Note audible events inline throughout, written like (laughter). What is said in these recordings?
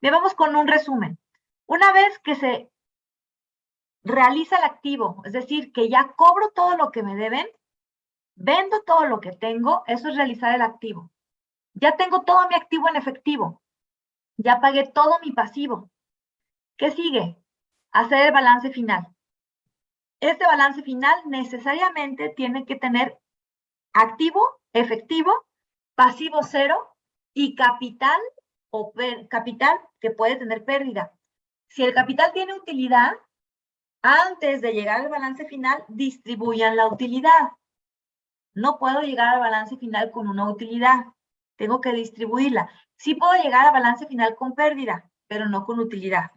Bien, vamos con un resumen. Una vez que se realiza el activo, es decir, que ya cobro todo lo que me deben, vendo todo lo que tengo, eso es realizar el activo. Ya tengo todo mi activo en efectivo. Ya pagué todo mi pasivo. ¿Qué sigue? Hacer el balance final. Este balance final necesariamente tiene que tener activo, efectivo, pasivo cero y capital o capital que puede tener pérdida. Si el capital tiene utilidad, antes de llegar al balance final, distribuyan la utilidad. No puedo llegar al balance final con una utilidad. Tengo que distribuirla. Sí puedo llegar al balance final con pérdida, pero no con utilidad.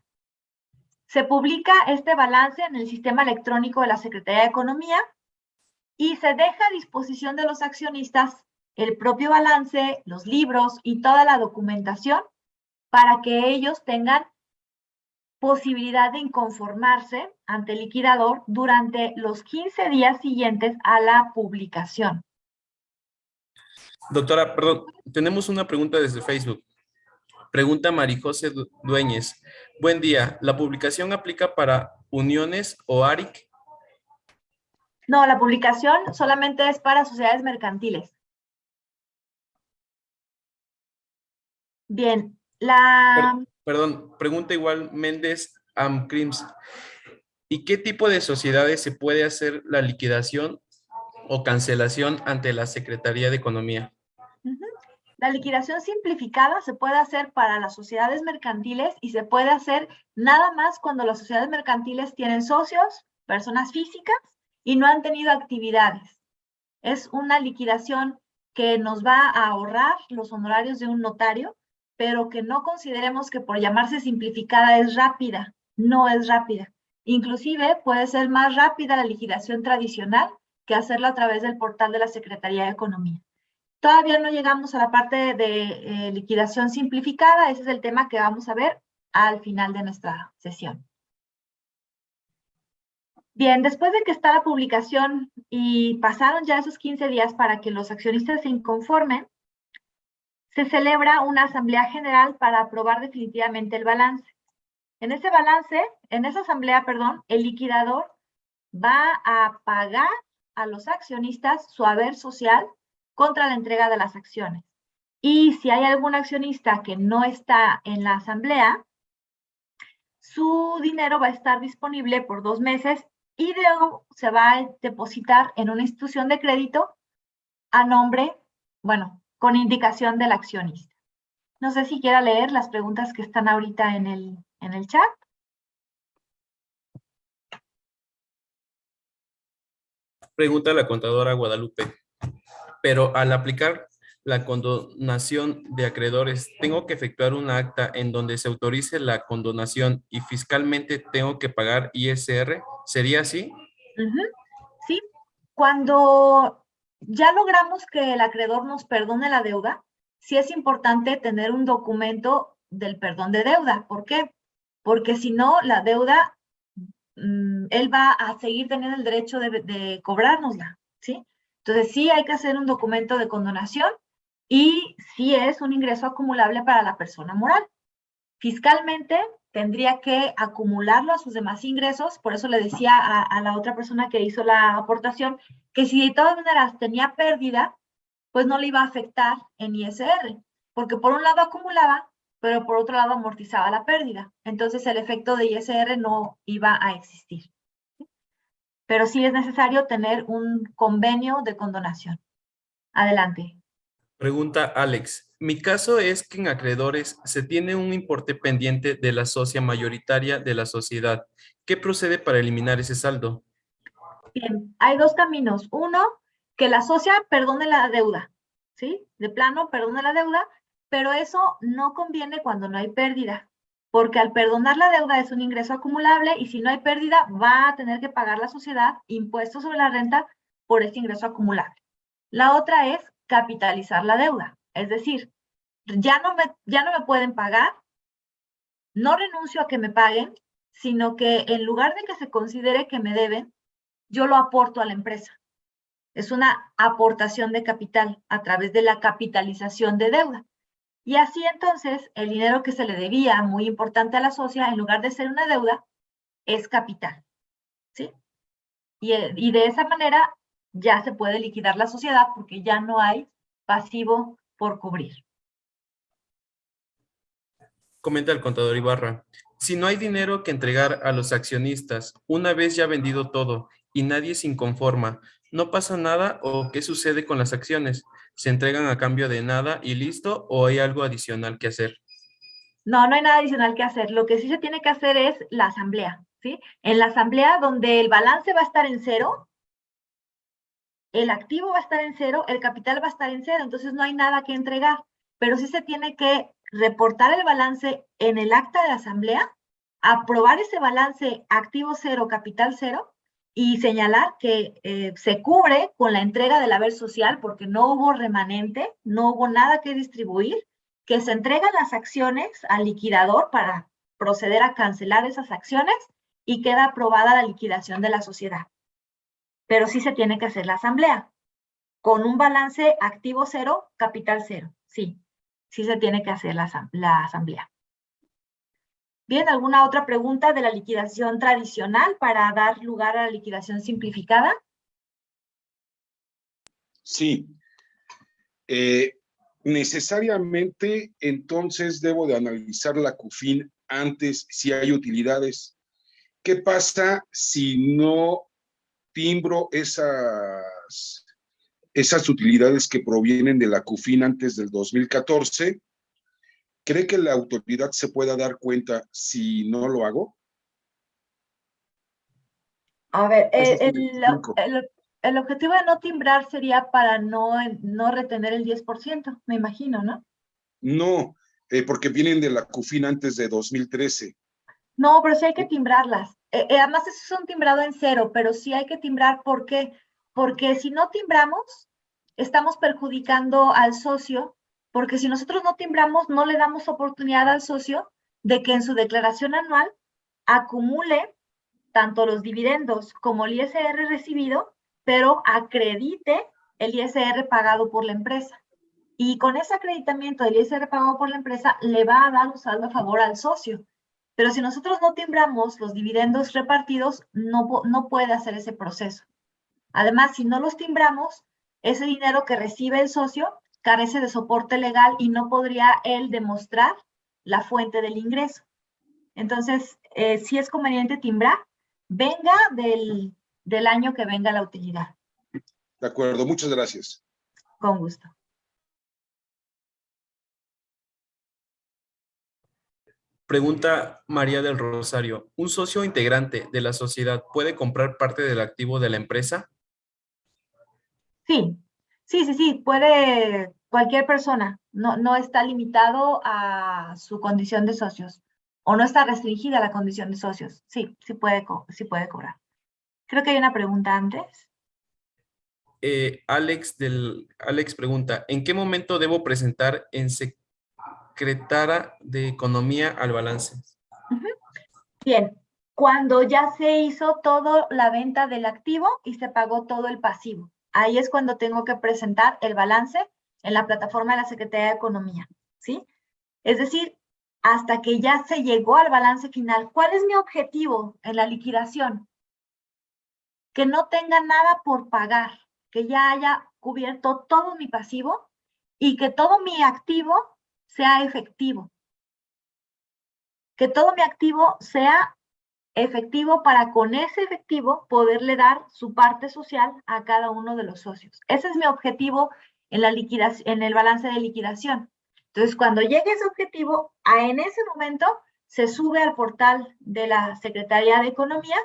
Se publica este balance en el sistema electrónico de la Secretaría de Economía y se deja a disposición de los accionistas el propio balance, los libros y toda la documentación para que ellos tengan posibilidad de inconformarse ante el liquidador durante los 15 días siguientes a la publicación. Doctora, perdón, tenemos una pregunta desde Facebook. Pregunta Marijose Dueñez. Buen día, ¿la publicación aplica para uniones o ARIC? No, la publicación solamente es para sociedades mercantiles. Bien, la... Perdón, pregunta igual Méndez Amcrims. ¿Y qué tipo de sociedades se puede hacer la liquidación o cancelación ante la Secretaría de Economía? La liquidación simplificada se puede hacer para las sociedades mercantiles y se puede hacer nada más cuando las sociedades mercantiles tienen socios, personas físicas y no han tenido actividades. Es una liquidación que nos va a ahorrar los honorarios de un notario pero que no consideremos que por llamarse simplificada es rápida. No es rápida. Inclusive puede ser más rápida la liquidación tradicional que hacerlo a través del portal de la Secretaría de Economía. Todavía no llegamos a la parte de eh, liquidación simplificada. Ese es el tema que vamos a ver al final de nuestra sesión. Bien, después de que está la publicación y pasaron ya esos 15 días para que los accionistas se inconformen, se celebra una asamblea general para aprobar definitivamente el balance. En ese balance, en esa asamblea, perdón, el liquidador va a pagar a los accionistas su haber social contra la entrega de las acciones. Y si hay algún accionista que no está en la asamblea, su dinero va a estar disponible por dos meses y luego se va a depositar en una institución de crédito a nombre, bueno, con indicación del accionista. No sé si quiera leer las preguntas que están ahorita en el, en el chat. Pregunta la contadora Guadalupe. Pero al aplicar la condonación de acreedores, ¿tengo que efectuar un acta en donde se autorice la condonación y fiscalmente tengo que pagar ISR? ¿Sería así? Sí. Cuando ya logramos que el acreedor nos perdone la deuda, sí es importante tener un documento del perdón de deuda. ¿Por qué? Porque si no, la deuda, mm, él va a seguir teniendo el derecho de, de cobrárnosla, ¿sí? Entonces sí hay que hacer un documento de condonación y sí es un ingreso acumulable para la persona moral. Fiscalmente, tendría que acumularlo a sus demás ingresos, por eso le decía a, la otra persona que hizo la aportación, que si de todas maneras tenía pérdida, pues no le iba a afectar en ISR, porque por un lado acumulaba, pero por otro lado amortizaba la pérdida. Entonces el efecto de ISR no iba a existir. Pero sí es necesario tener un convenio de condonación. Adelante. Pregunta Alex. Mi caso es que en acreedores se tiene un importe pendiente de la socia mayoritaria de la sociedad. ¿Qué procede para eliminar ese saldo? Bien, hay dos caminos. Uno, que la socia perdone la deuda, ¿sí? De plano, perdone la deuda, pero eso no conviene cuando no hay pérdida, porque al perdonar la deuda es un ingreso acumulable y si no hay pérdida va a tener que pagar la sociedad impuestos sobre la renta por ese ingreso acumulable. La otra es capitalizar la deuda. Es decir, ya no, me, ya no me pueden pagar, no renuncio a que me paguen, sino que en lugar de que se considere que me deben, yo lo aporto a la empresa. Es una aportación de capital a través de la capitalización de deuda. Y así entonces, el dinero que se le debía, muy importante a la socia, en lugar de ser una deuda, es capital. ¿Sí? Y, y de esa manera ya se puede liquidar la sociedad porque ya no hay pasivo por cubrir. Comenta el contador Ibarra. Si no hay dinero que entregar a los accionistas, una vez ya vendido todo y nadie se inconforma, ¿no pasa nada o qué sucede con las acciones? ¿Se entregan a cambio de nada y listo o hay algo adicional que hacer? No, no hay nada adicional que hacer. Lo que sí se tiene que hacer es la asamblea, ¿sí? En la asamblea donde el balance va a estar en cero, el activo va a estar en cero, el capital va a estar en cero, entonces no hay nada que entregar, pero sí se tiene que reportar el balance en el acta de asamblea, aprobar ese balance activo cero, capital cero, y señalar que eh, se cubre con la entrega del haber social porque no hubo remanente, no hubo nada que distribuir, que se entregan las acciones al liquidador para proceder a cancelar esas acciones y queda aprobada la liquidación de la sociedad. Pero sí se tiene que hacer la asamblea con un balance activo cero, capital cero, sí sí se tiene que hacer la, asamblea. Bien, ¿alguna otra pregunta de la liquidación tradicional para dar lugar a la liquidación simplificada? Sí. Eh, necesariamente, entonces, debo de analizar la CUFIN antes si hay utilidades. ¿Qué pasa si no timbro esas esas utilidades que provienen de la CUFIN antes del 2014, ¿cree que la autoridad se pueda dar cuenta si no lo hago? A ver, eh, el, objetivo de no timbrar sería para no, no retener el 10%, me imagino, ¿no? No, eh, porque vienen de la CUFIN antes de 2013. No, pero sí hay que timbrarlas. Eh, además, eso es un timbrado en cero, pero sí hay que timbrar. ¿Por qué? Porque si no timbramos, estamos perjudicando al socio, porque si nosotros no timbramos, no le damos oportunidad al socio de que en su declaración anual acumule tanto los dividendos como el ISR recibido, pero acredite el ISR pagado por la empresa. Y con ese acreditamiento del ISR pagado por la empresa, le va a dar un saldo a favor al socio. Pero si nosotros no timbramos los dividendos repartidos, no, no puede hacer ese proceso. Además, si no los timbramos, ese dinero que recibe el socio carece de soporte legal y no podría él demostrar la fuente del ingreso. Entonces, eh, si es conveniente timbrar, venga del, del año que venga la utilidad. De acuerdo, muchas gracias. Con gusto. Pregunta María del Rosario. ¿Un socio integrante de la sociedad puede comprar parte del activo de la empresa? Sí, sí, sí, sí, puede cualquier persona, no, no está limitado a su condición de socios o no está restringida a la condición de socios. Sí, sí puede, sí puede cobrar. Creo que hay una pregunta antes. Eh, Alex, del, Alex pregunta, ¿en qué momento debo presentar en secretaria de Economía al balance? Bien, cuando ya se hizo toda la venta del activo y se pagó todo el pasivo. Ahí es cuando tengo que presentar el balance en la plataforma de la Secretaría de Economía, ¿sí? Es decir, hasta que ya se llegó al balance final. ¿Cuál es mi objetivo en la liquidación? Que no tenga nada por pagar, que ya haya cubierto todo mi pasivo y que todo mi activo sea efectivo. Que todo mi activo sea efectivo para con ese efectivo poderle dar su parte social a cada uno de los socios. Ese es mi objetivo en, la liquidación, en el balance de liquidación. Entonces, cuando llegue ese objetivo, en ese momento se sube al portal de la Secretaría de Economía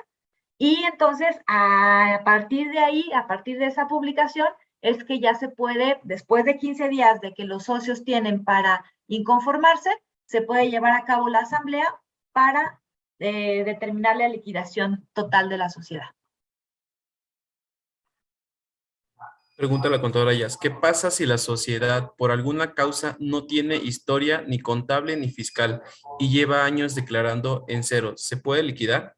y entonces a partir de ahí, a partir de esa publicación, es que ya se puede, después de 15 días de que los socios tienen para inconformarse, se puede llevar a cabo la asamblea para de determinar la liquidación total de la sociedad. Pregunta la contadora Yas, ¿qué pasa si la sociedad por alguna causa no tiene historia ni contable ni fiscal y lleva años declarando en cero? ¿Se puede liquidar?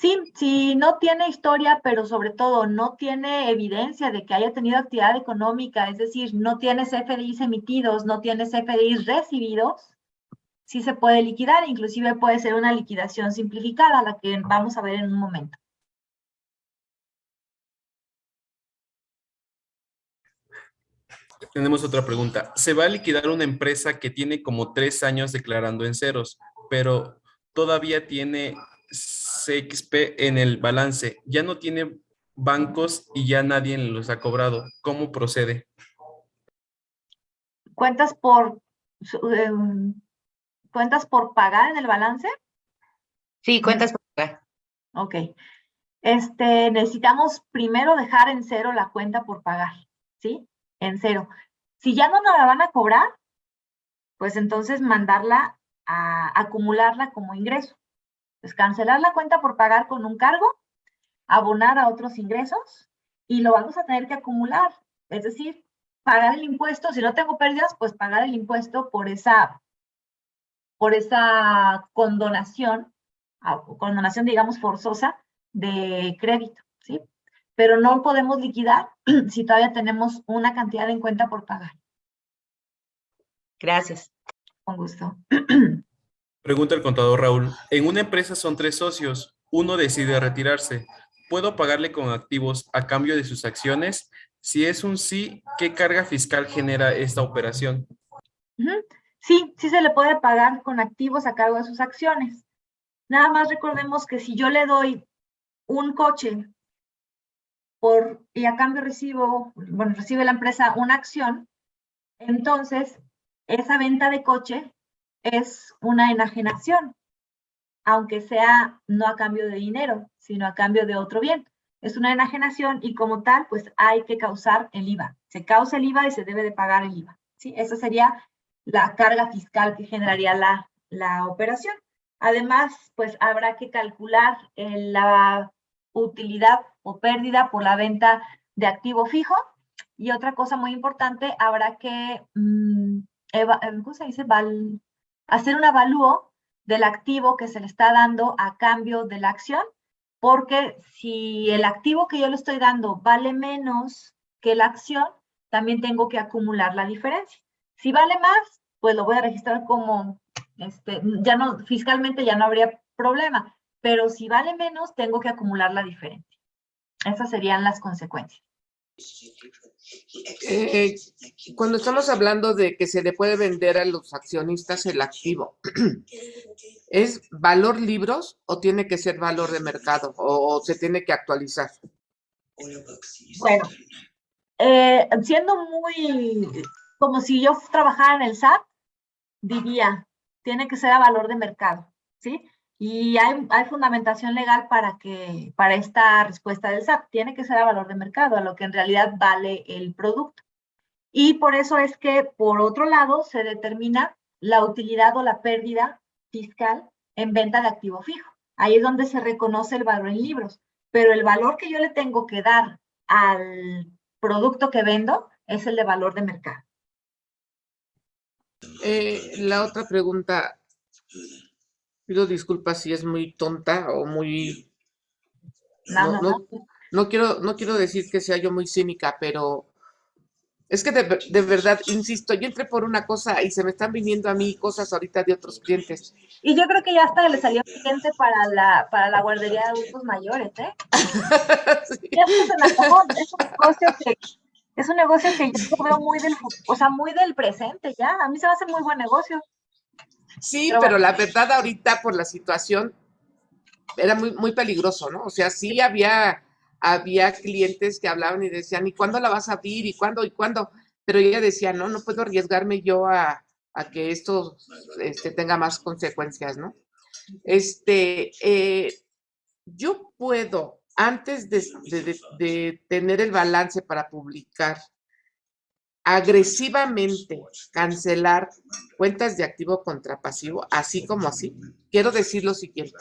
Sí, si no tiene historia, pero sobre todo no tiene evidencia de que haya tenido actividad económica, es decir, no tiene CFDIs emitidos, no tiene CFDIs recibidos, sí se puede liquidar, inclusive puede ser una liquidación simplificada, la que vamos a ver en un momento. Tenemos otra pregunta. Se va a liquidar una empresa que tiene como tres años declarando en ceros, pero todavía tiene CXP en el balance. Ya no tiene bancos y ya nadie los ha cobrado. ¿Cómo procede? ¿Cuentas por, em, cuentas por pagar en el balance? Sí, cuentas por pagar. Ok. Este, necesitamos primero dejar en cero la cuenta por pagar, ¿sí? En cero. Si ya no nos la van a cobrar, pues entonces mandarla a acumularla como ingreso. Pues cancelar la cuenta por pagar con un cargo, abonar a otros ingresos y lo vamos a tener que acumular. Es decir, pagar el impuesto, si no tengo pérdidas, pues pagar el impuesto por esa, por esa condonación, ah, condonación digamos forzosa de crédito, ¿sí? Pero no podemos liquidar (clears throat) si todavía tenemos una cantidad en cuenta por pagar. Gracias. Con gusto. (clears throat) Pregunta el contador Raúl. En una empresa son tres socios. Uno decide retirarse. ¿Puedo pagarle con activos a cambio de sus acciones? Si es un sí, ¿qué carga fiscal genera esta operación? Sí, sí se le puede pagar con activos a cargo de sus acciones. Nada más recordemos que si yo le doy un coche por, y a cambio recibo, bueno, recibe la empresa una acción, entonces esa venta de coche es una enajenación, aunque sea no a cambio de dinero, sino a cambio de otro bien. Es una enajenación y como tal, pues hay que causar el IVA. Se causa el IVA y se debe de pagar el IVA. ¿sí? Esa sería la carga fiscal que generaría la, la operación. Además, pues habrá que calcular la utilidad o pérdida por la venta de activo fijo. Y otra cosa muy importante, habrá que, mm, ¿cómo se dice? Val, hacer un avalúo del activo que se le está dando a cambio de la acción, porque si el activo que yo le estoy dando vale menos que la acción, también tengo que acumular la diferencia. Si vale más, pues lo voy a registrar como, este, ya no, fiscalmente ya no habría problema, pero si vale menos, tengo que acumular la diferencia. Esas serían las consecuencias. Eh, cuando estamos hablando de que se le puede vender a los accionistas el activo, (clears throat) ¿es valor libros o tiene que ser valor de mercado o, se tiene que actualizar? Bueno, eh, siendo muy, como si yo trabajara en el SAT, diría, tiene que ser a valor de mercado, ¿sí? Y hay, fundamentación legal para, que, para esta respuesta del SAT. Tiene que ser a valor de mercado, a lo que en realidad vale el producto. Y por eso es que, por otro lado, se determina la utilidad o la pérdida fiscal en venta de activo fijo. Ahí es donde se reconoce el valor en libros. Pero el valor que yo le tengo que dar al producto que vendo es el de valor de mercado. Eh, la otra pregunta, Pido disculpas si es muy tonta o muy... No, no, no, quiero, no quiero decir que sea yo muy cínica, pero es que de, verdad, insisto, yo entré por una cosa y se me están viniendo a mí cosas ahorita de otros clientes. Y yo creo que ya hasta le salió cliente para la, para la guardería de adultos mayores, ¿eh? (laughs) Ya se me acabó, es un negocio que, es un negocio que yo veo muy del, o sea, muy del presente ya. A mí se me hace muy buen negocio. Sí, pero, la verdad ahorita por la situación era muy, muy peligroso, ¿no? O sea, sí había, había clientes que hablaban y decían, ¿y cuándo la vas a abrir? ¿Y cuándo? ¿Y cuándo? Pero ella decía, no, no puedo arriesgarme yo a, que esto este, tenga más consecuencias, ¿no? Este, eh, yo puedo, antes de tener el balance para publicar, agresivamente cancelar cuentas de activo contra pasivo, así como así. Quiero decir lo siguiente.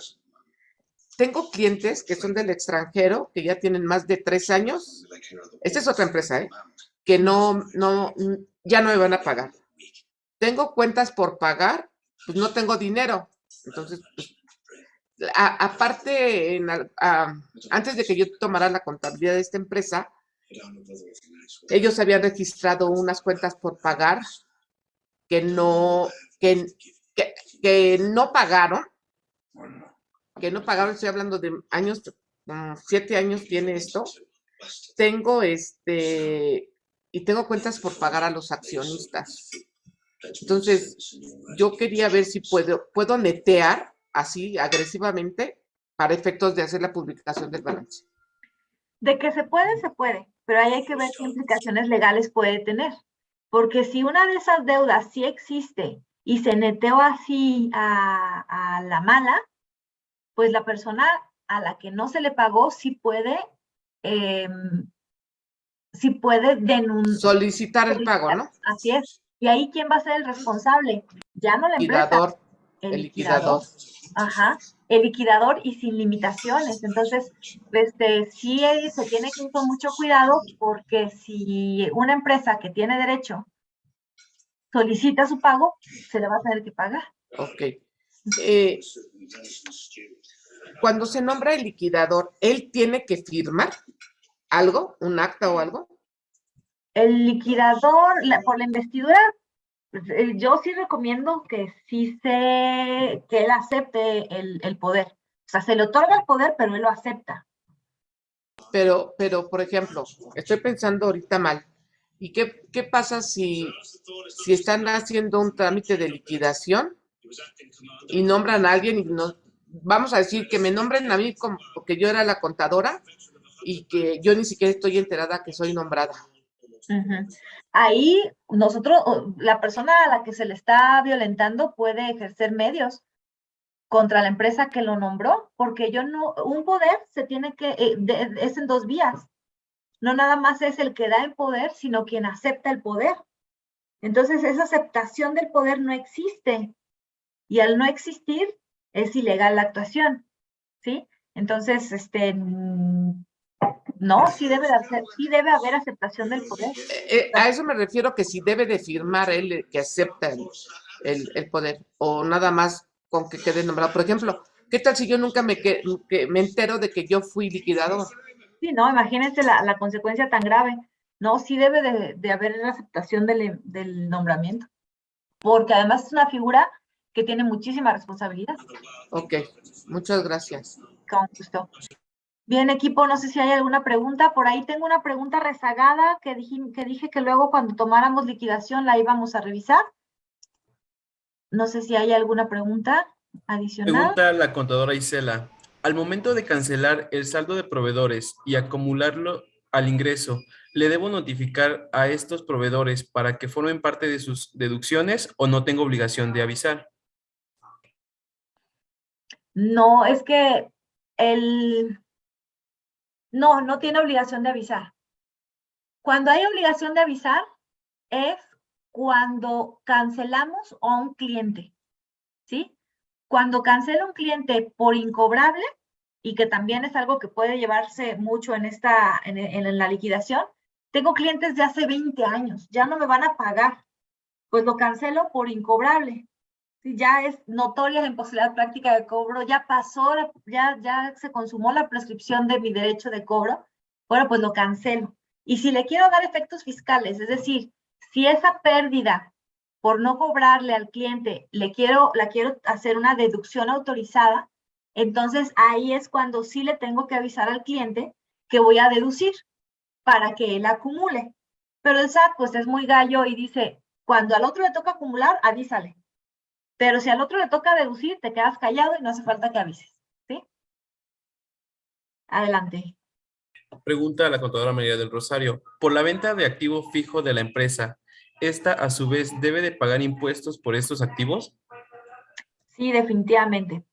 Tengo clientes que son del extranjero, que ya tienen más de tres años. Esta es otra empresa, ¿eh? Que no, no, ya no me van a pagar. Tengo cuentas por pagar, pues no tengo dinero. Entonces, pues, aparte, antes de que yo tomara la contabilidad de esta empresa, ellos habían registrado unas cuentas por pagar que no, que, que- que no pagaron, que no pagaron, estoy hablando de años, mm, siete años tiene esto. Tengo este, y tengo cuentas por pagar a los accionistas. Entonces, yo quería ver si puedo, puedo netear así agresivamente para efectos de hacer la publicación del balance. De que se puede, se puede, pero ahí hay que ver qué implicaciones legales puede tener. Porque si una de esas deudas sí existe y se neteó así a, a la mala, pues la persona a la que no se le pagó sí puede, em, sí puede denunciar. Solicitar el pago, ¿no? Así es. Y ahí, ¿quién va a ser el responsable? Ya no la empresa. Liquidador, el liquidador. Ajá, el liquidador y sin limitaciones. Entonces, este, sí se tiene que ir con mucho cuidado porque si una empresa que tiene derecho solicita su pago, se le va a tener que pagar. Ok. Eh, cuando se nombra el liquidador, ¿él tiene que firmar algo, un acta o algo? El liquidador, la- por la investidura, yo sí recomiendo que sí se, que él acepte el, el poder. O sea, se le otorga el poder, pero él lo acepta. Pero, pero, por ejemplo, estoy pensando ahorita mal. ¿Y qué, qué pasa si, si están haciendo un trámite de liquidación y nombran a alguien y no, vamos a decir que me nombren a mí como porque yo era la contadora y que yo ni siquiera estoy enterada que soy nombrada? Ahí nosotros, la persona a la que se le está violentando puede ejercer medios contra la empresa que lo nombró, porque yo no, un poder se tiene que, eh, es en dos vías. No nada más es el que da el poder, sino quien acepta el poder. Entonces, esa aceptación del poder no existe. Y al no existir, es ilegal la actuación. ¿Sí? Entonces, este, no, sí debe, de hacer, sí debe haber aceptación del poder. Eh, eh, a eso me refiero que si debe de firmar él eh, que acepta el, el- el poder o nada más con que quede nombrado. Por ejemplo, ¿qué tal si yo nunca me, que, que me entero de que yo fui liquidador? Sí, no, imagínense la, la consecuencia tan grave. No, sí debe de, de haber la aceptación del, del nombramiento, porque además es una figura que tiene muchísima responsabilidad. Ok, muchas gracias. Con gusto. Bien, equipo, no sé si hay alguna pregunta. Por ahí tengo una pregunta rezagada que dije, que dije que luego cuando tomáramos liquidación la íbamos a revisar. No sé si hay alguna pregunta adicional. Pregunta la contadora Isela. Al momento de cancelar el saldo de proveedores y acumularlo al ingreso, ¿le debo notificar a estos proveedores para que formen parte de sus deducciones o no tengo obligación de avisar? No, es que el... No, no tiene obligación de avisar. Cuando hay obligación de avisar es cuando cancelamos a un cliente, ¿sí? Cuando cancela un cliente por incobrable, y que también es algo que puede llevarse mucho en, esta, en, en la liquidación, tengo clientes de hace 20 años, ya no me van a pagar, pues lo cancelo por incobrable. Sí, ya es notoria la imposibilidad práctica de cobro, ya pasó, ya, ya se consumó la prescripción de mi derecho de cobro, bueno, pues lo cancelo. Y si le quiero dar efectos fiscales, es decir, si esa pérdida por no cobrarle al cliente, le quiero, la quiero hacer una deducción autorizada, entonces ahí es cuando sí le tengo que avisar al cliente que voy a deducir para que él acumule. Pero el SAT pues es muy gallo y dice, cuando al otro le toca acumular, avísale. Pero si al otro le toca deducir, te quedas callado y no hace falta que avises. ¿Sí? Adelante. Pregunta a la contadora María del Rosario. Por la venta de activo fijo de la empresa, ¿esta a su vez debe de pagar impuestos por estos activos? Sí, definitivamente.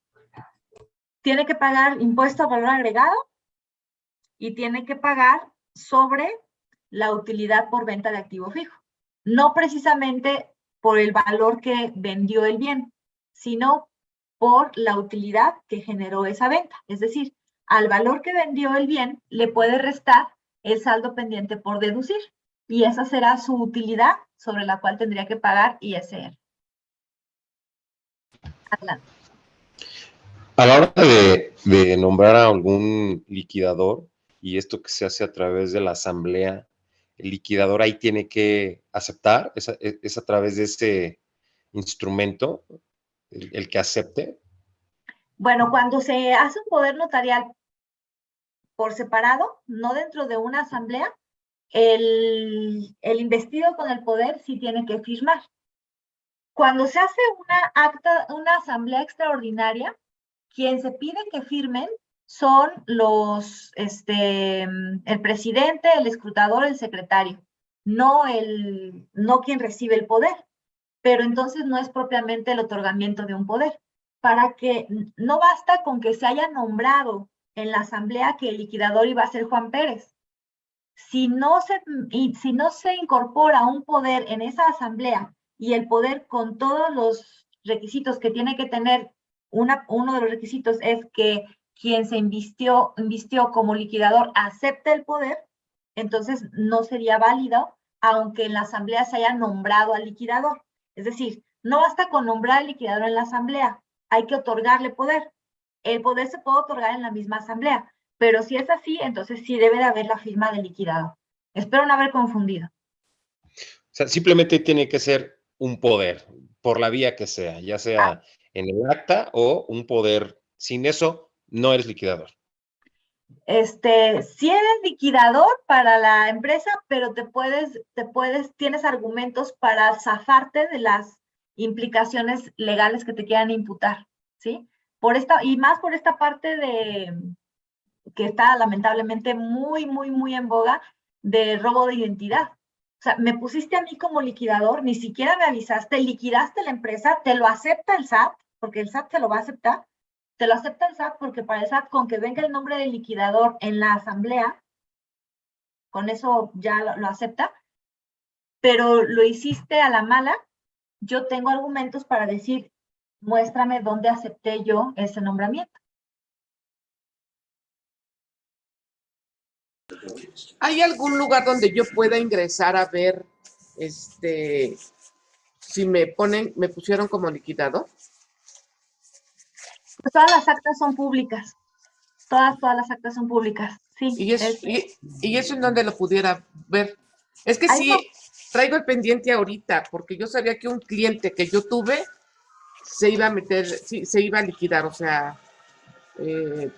Tiene que pagar impuesto a valor agregado y tiene que pagar sobre la utilidad por venta de activo fijo. No precisamente por el valor que vendió el bien, sino por la utilidad que generó esa venta. Es decir, al valor que vendió el bien le puede restar el saldo pendiente por deducir y esa será su utilidad sobre la cual tendría que pagar ISR. Adelante. A la hora de, de nombrar a algún liquidador, y esto que se hace a través de la asamblea, el liquidador ahí tiene que aceptar, es a, es a través de ese instrumento el, el que acepte. Bueno, cuando se hace un poder notarial por separado, no dentro de una asamblea, el, el investido con el poder sí tiene que firmar. Cuando se hace una acta, una asamblea extraordinaria, quien se pide que firmen son los, este, el presidente, el escrutador, el secretario, no, el, no quien recibe el poder. Pero entonces no es propiamente el otorgamiento de un poder. Para que no basta con que se haya nombrado en la asamblea que el liquidador iba a ser Juan Pérez. Si no se, y si no se incorpora un poder en esa asamblea y el poder con todos los requisitos que tiene que tener, una, uno de los requisitos es que quien se invistió, invistió como liquidador acepte el poder, entonces no sería válido, aunque en la asamblea se haya nombrado al liquidador. Es decir, no basta con nombrar al liquidador en la asamblea, hay que otorgarle poder. El poder se puede otorgar en la misma asamblea, pero si es así, entonces sí debe de haber la firma del liquidador. Espero no haber confundido. O sea, simplemente tiene que ser un poder, por la vía que sea, ya sea Ah. en el acta o un poder. Sin eso, no eres liquidador. Este, si eres liquidador para la empresa, pero te puedes, te puedes, tienes argumentos para zafarte de las implicaciones legales que te quieran imputar, ¿sí? Por esta, y más por esta parte de, que está lamentablemente muy, muy, muy en boga, de robo de identidad. O sea, me pusiste a mí como liquidador, ni siquiera me avisaste, liquidaste la empresa, te lo acepta el SAT, porque el SAT te lo va a aceptar, te lo acepta el SAT porque para el SAT, con que venga el nombre del liquidador en la asamblea, con eso ya lo, lo acepta, pero lo hiciste a la mala, yo tengo argumentos para decir, muéstrame dónde acepté yo ese nombramiento. ¿Hay algún lugar donde yo pueda ingresar a ver este si me ponen, me pusieron como liquidador? Pues todas las actas son públicas. Todas, todas las actas son públicas. Sí. Y eso, es- y, y eso en donde lo pudiera ver. Es que sí, no. traigo el pendiente ahorita, porque yo sabía que un cliente que yo tuve se iba a meter, sí, se iba a liquidar, o sea, eh,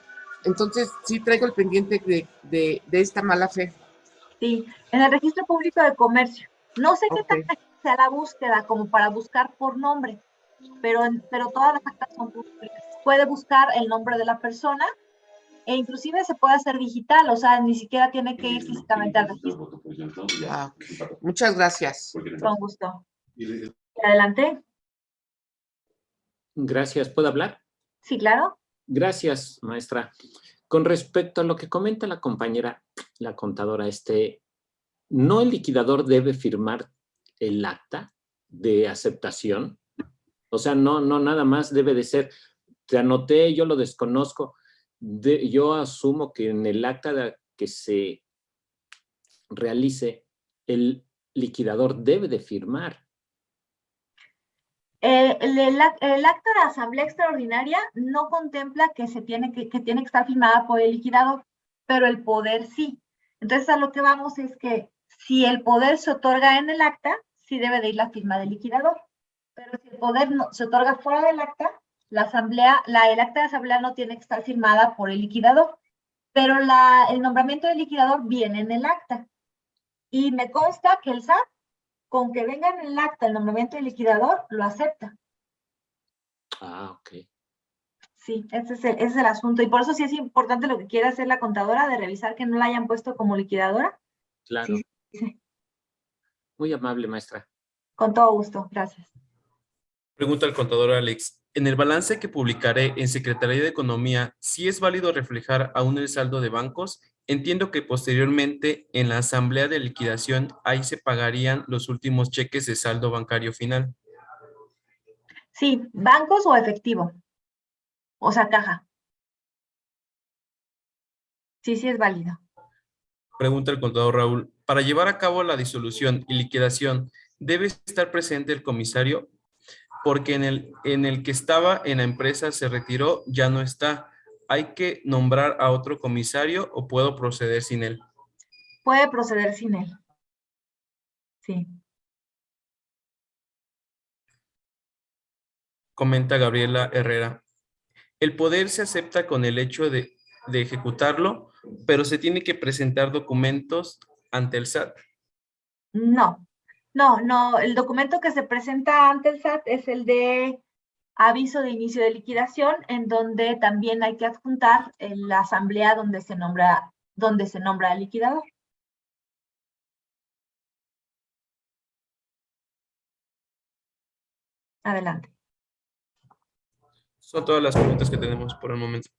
entonces sí traigo el pendiente de, de- de esta mala fe. Sí, en el registro público de comercio. No sé qué Ok. tan ágil sea la búsqueda como para buscar por nombre, pero, pero todas las actas son públicas. Puede buscar el nombre de la persona e inclusive se puede hacer digital, o sea, ni siquiera tiene que ir físicamente al registro. Ah. Muchas gracias. Con gusto. Adelante. Gracias. ¿Puedo hablar? Sí, claro. Gracias, maestra. Con respecto a lo que comenta la compañera, la contadora, este, ¿no el liquidador debe firmar el acta de aceptación? O sea, no, no nada más debe de ser, te anoté, yo lo desconozco, de- yo asumo que en el acta que se realice, el liquidador debe de firmar. Eh, el acta de asamblea extraordinaria no contempla que se tiene que, que tiene que estar firmada por el liquidador, pero el poder sí. Entonces a lo que vamos es que si el poder se otorga en el acta, sí debe de ir la firma del liquidador. Pero si el poder no, se otorga fuera del acta, la asamblea, la, el acta de asamblea no tiene que estar firmada por el liquidador. Pero la, el nombramiento del liquidador viene en el acta. Y me consta que el SAT con que venga en el acta el nombramiento del liquidador, lo acepta. Ah, ok. Sí, ese es, el, ese es el asunto. Y por eso sí es importante lo que quiere hacer la contadora, de revisar que no la hayan puesto como liquidadora. Claro. Sí, sí. Muy amable, maestra. Con todo gusto, gracias. Pregunta al contador Alex. En el balance que publicaré en Secretaría de Economía, ¿sí es válido reflejar aún el saldo de bancos? Entiendo que posteriormente en la asamblea de liquidación ahí se pagarían los últimos cheques de saldo bancario final. Sí, bancos o efectivo. O sea, caja. Sí, sí es válido. Pregunta el contador Raúl. Para llevar a cabo la disolución y liquidación, ¿debe estar presente el comisario? Porque en el, en el que estaba en la empresa se retiró, ya no está. ¿Hay que nombrar a otro comisario o puedo proceder sin él? Puede proceder sin él. Sí. Comenta Gabriela Herrera. El poder se acepta con el hecho de, de ejecutarlo, pero se tiene que presentar documentos ante el SAT. No, no, no. El documento que se presenta ante el SAT es el de aviso de inicio de liquidación, en donde también hay que adjuntar en la asamblea donde se nombra, donde se nombra el liquidador. Adelante. Son todas las preguntas que tenemos por el momento.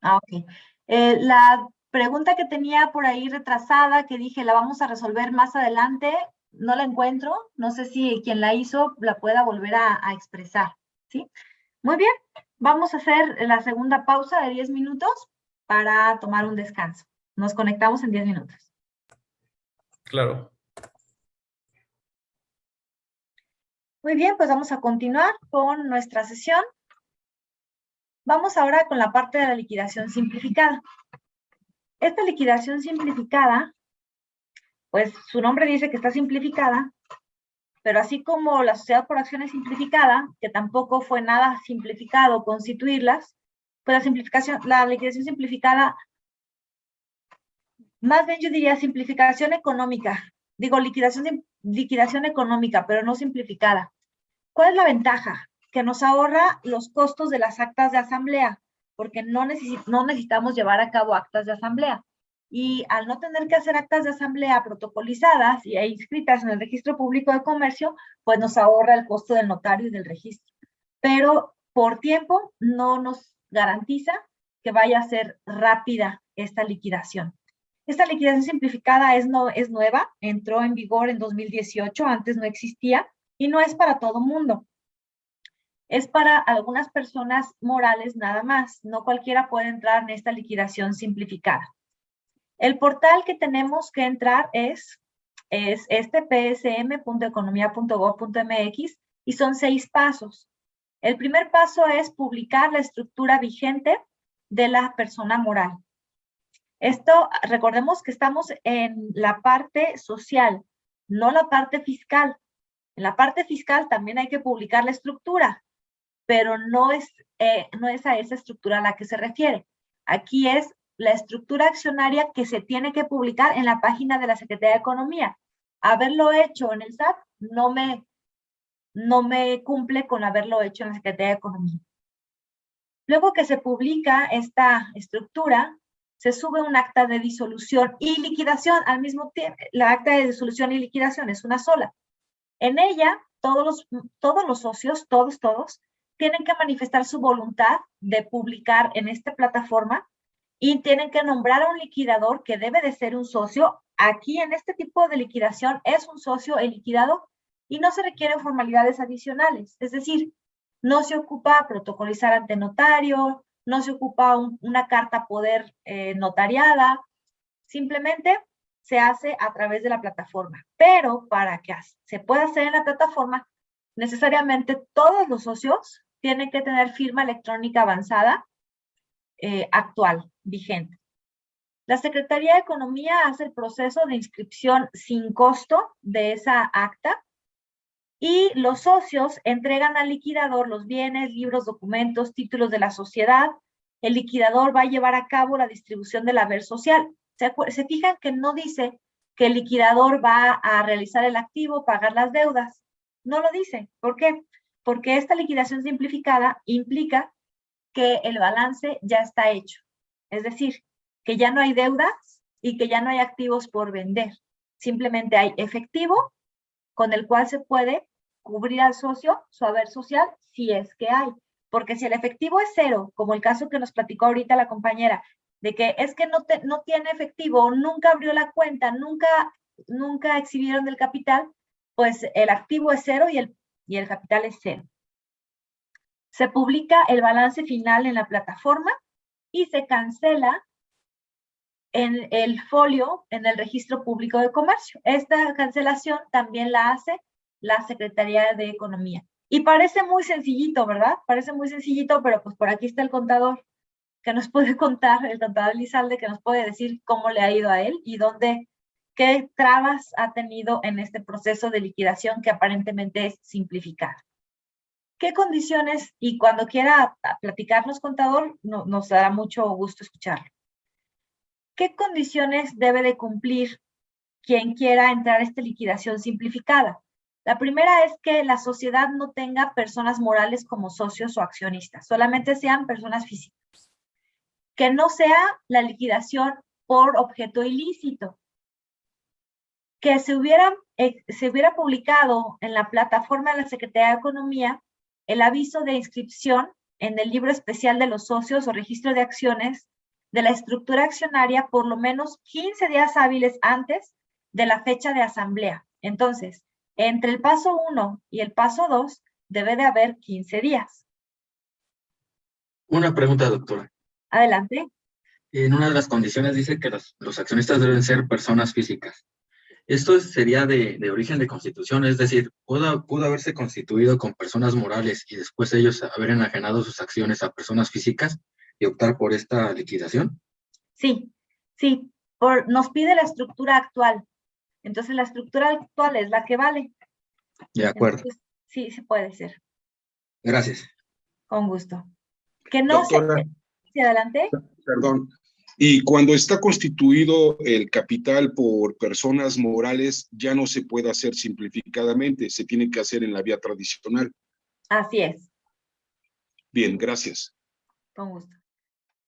Ah, ok. Eh, la pregunta que tenía por ahí retrasada, que dije la vamos a resolver más adelante, no la encuentro. No sé si quien la hizo la pueda volver a, a expresar. ¿sí? Muy bien, vamos a hacer la segunda pausa de 10 minutos para tomar un descanso. Nos conectamos en 10 minutos. Claro. Muy bien, pues vamos a continuar con nuestra sesión. Vamos ahora con la parte de la liquidación simplificada. Esta liquidación simplificada, pues su nombre dice que está simplificada, pero así como la sociedad por acciones simplificada, que tampoco fue nada simplificado constituirlas, pues la simplificación, la liquidación simplificada, más bien yo diría simplificación económica, digo liquidación, liquidación económica, pero no simplificada. ¿Cuál es la ventaja? Que nos ahorra los costos de las actas de asamblea, porque no, no necesitamos llevar a cabo actas de asamblea. Y al no tener que hacer actas de asamblea protocolizadas y inscritas en el registro público de comercio, pues nos ahorra el costo del notario y del registro. Pero por tiempo no nos garantiza que vaya a ser rápida esta liquidación. Esta liquidación simplificada es, no, es nueva, entró en vigor en 2018, antes no existía, y no es para todo mundo. Es para algunas personas morales nada más. No cualquiera puede entrar en esta liquidación simplificada. El portal que tenemos que entrar es, es este psm.economía.gov.mx y son seis pasos. El primer paso es publicar la estructura vigente de la persona moral. Esto, recordemos que estamos en la parte social, no la parte fiscal. En la parte fiscal también hay que publicar la estructura, pero no es, eh, no es a esa estructura a la que se refiere. Aquí es la estructura accionaria que se tiene que publicar en la página de la Secretaría de Economía. Haberlo hecho en el SAT no me, no me cumple con haberlo hecho en la Secretaría de Economía. Luego que se publica esta estructura, se sube un acta de disolución y liquidación al mismo tiempo. La acta de disolución y liquidación es una sola. En ella, todos los, todos los socios, todos, todos, tienen que manifestar su voluntad de publicar en esta plataforma y tienen que nombrar a un liquidador que debe de ser un socio. Aquí en este tipo de liquidación es un socio el liquidado y no se requieren formalidades adicionales. Es decir, no se ocupa protocolizar ante notario, no se ocupa una carta poder eh, notariada, simplemente se hace a través de la plataforma. Pero para que se pueda hacer en la plataforma, necesariamente todos los socios tienen que tener firma electrónica avanzada eh, actual, vigente. La Secretaría de Economía hace el proceso de inscripción sin costo de esa acta y los socios entregan al liquidador los bienes, libros, documentos, títulos de la sociedad. El liquidador va a llevar a cabo la distribución del haber social. ¿Se, se fijan que no dice que el liquidador va a realizar el activo, pagar las deudas? No lo dice. ¿Por qué? Porque esta liquidación simplificada implica que el balance ya está hecho. Es decir, que ya no hay deudas y que ya no hay activos por vender. Simplemente hay efectivo con el cual se puede cubrir al socio su haber social si es que hay. Porque si el efectivo es cero, como el caso que nos platicó ahorita la compañera, de que es que no, tiene efectivo, nunca abrió la cuenta, nunca, exhibieron del capital, pues el activo es cero y el capital es cero. Se publica el balance final en la plataforma y se cancela en el folio en el registro público de comercio. Esta cancelación también la hace la Secretaría de Economía. Y parece muy sencillito, ¿verdad? Parece muy sencillito, pero pues por aquí está el contador que nos puede (laughs) contar, el contador Lizalde, que nos puede decir cómo le ha ido a él y dónde, qué trabas ha tenido en este proceso de liquidación que aparentemente es simplificar. ¿Qué condiciones? Y cuando quiera platicarnos, contador, no- nos dará mucho gusto escucharlo. ¿Qué condiciones debe de cumplir quien quiera entrar a esta liquidación simplificada? La primera es que la sociedad no tenga personas morales como socios o accionistas, solamente sean personas físicas. Que no sea la liquidación por objeto ilícito. Que se hubiera, eh, se hubiera publicado en la plataforma de la Secretaría de Economía el aviso de inscripción en el libro especial de los socios o registro de acciones de la estructura accionaria por lo menos 15 días hábiles antes de la fecha de asamblea. Entonces, entre el paso 1 y el paso 2 debe de haber 15 días. Una pregunta, doctora. Adelante. En una de las condiciones dice que los, los accionistas deben ser personas físicas. Esto sería de, de origen de constitución, es decir, ¿pudo, pudo haberse constituido con personas morales y después ellos haber enajenado sus acciones a personas físicas y optar por esta liquidación? Sí, sí, por, nos pide la estructura actual. Entonces, la estructura actual es la que vale. De acuerdo, Entonces, sí, sí puede ser. gracias. Con gusto. Que no Doctora. se... Sí, adelante. Perdón. Y cuando está constituido el capital por personas morales, ya no se puede hacer simplificadamente, se tiene que hacer en la vía tradicional. Así es. Bien, gracias. Con gusto.